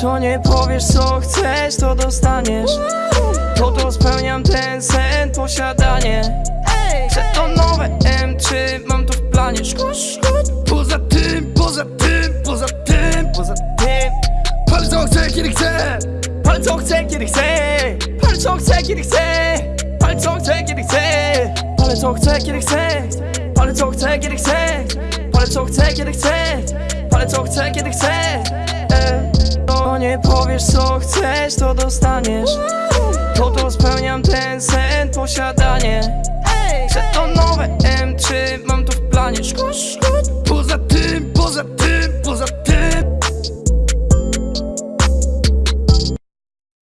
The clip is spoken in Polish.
To nie powiesz co chcesz, to dostaniesz. To to spełniam ten sen, posiadanie. Chcę to nowe M3, mam to w planie. Poza tym, poza tym, poza tym. Poza tym. Palę co chcę, kiedy chcę Palę co chcę, kiedy chcę Palę co chcę, kiedy chcę Palę co chcę, kiedy chcę Palę co chcę, kiedy chcę Palę co chcę, kiedy chcę Palę co chcę, kiedy chcę Palę co chcę, kiedy chcę powiesz co chcesz, to dostaniesz. To to spełniam ten sen, posiadanie. Chcę to nowe M3, mam to w planie.